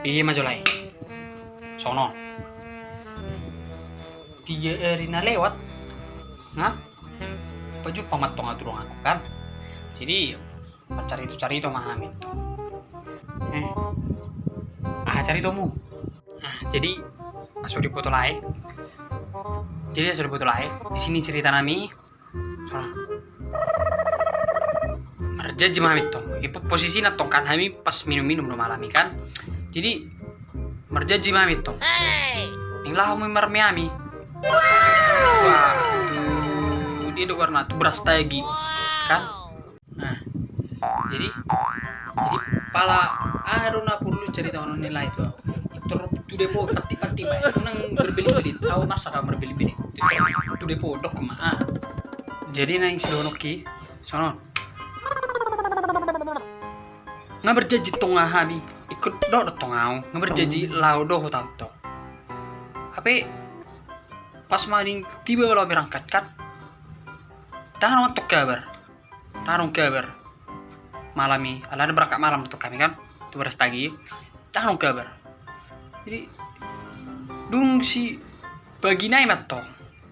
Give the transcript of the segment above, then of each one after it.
Piye maju lagi? Sono. Tiga hari na lewat. Ngap? Paju pamat tong aturung aku kan. Jadi cari itu cari itu mah amin tuh. Eh. Ah cari tomu. Nah, jadi masuk di foto lain. Jadi sudah foto lain. Di sini cerita nami. Merja jema itu. Ipo posisi na tong kan kami pas minum-minum no malami kan. Jadi merja jema itu. Yang lah mau mermiami. Wah, tuh dia udah warna tuh beras tagi kan. Nah, jadi jadi pala aruna perlu cerita ono nilai itu. Itu tu depo pati-pati mai. Nang berbeli-beli. Tahu masa kamu berbeli-beli. Tu depo dok ma. Ah. Jadi nang sidonoki sono nga berjanji tongah hami ikut do do tongau nga berjanji lau do tau to. Tapi pas maling tiba kalau berangkat kan? Dah untuk kabar dah kabar malam ini ala ada berangkat malam untuk kami kan? Tagi. Dah kabar jadi dung si bagi naik matong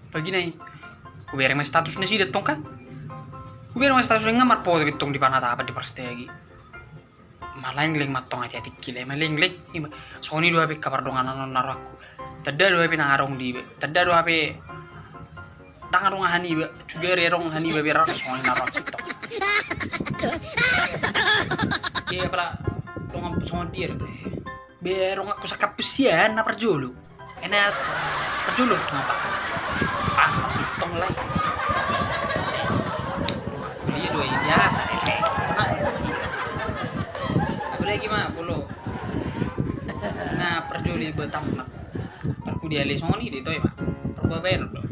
bagi naik kubiar mas statusnya sih datang kan? Mas statusnya ngamar po gitu di panah apa di perstegi link matong gila emang link link Sony dua HP kabar dong anak naruh aku. Tada dua HP nangarong di tada dua HP tangan hani juga rerong hani ba biar Sony naruh aku tok iya pala dong aku Sony dia berong aku sakap pesian na perjulu. Enak perjulu kenapa? Ah masih tong lah dia dua biasa deh puluh nah perjuli betam mak perku dia le soni di toy mak perku bayar loh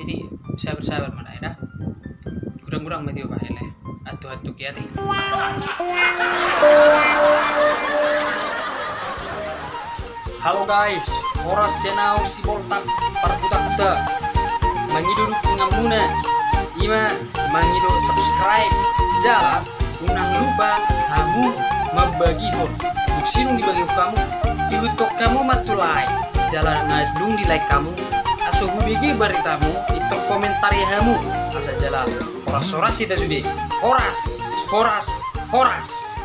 jadi sabar sabar mana ya kurang kurang mati apa hele atu atu kiati Halo guys, Horas Senau si Boltak Parkuta-kuta Mangiduruk ngamuna Ima mangido subscribe. Jalan Unang lupa kamu membagi hon Untuk sinung dibagi kamu. Diutuk kamu matulai Jalan ngasdung di like kamu. Aso hubigi beritamu Itu komentari kamu Asa jalan. Horas-horas kita sudah Horas Horas Horas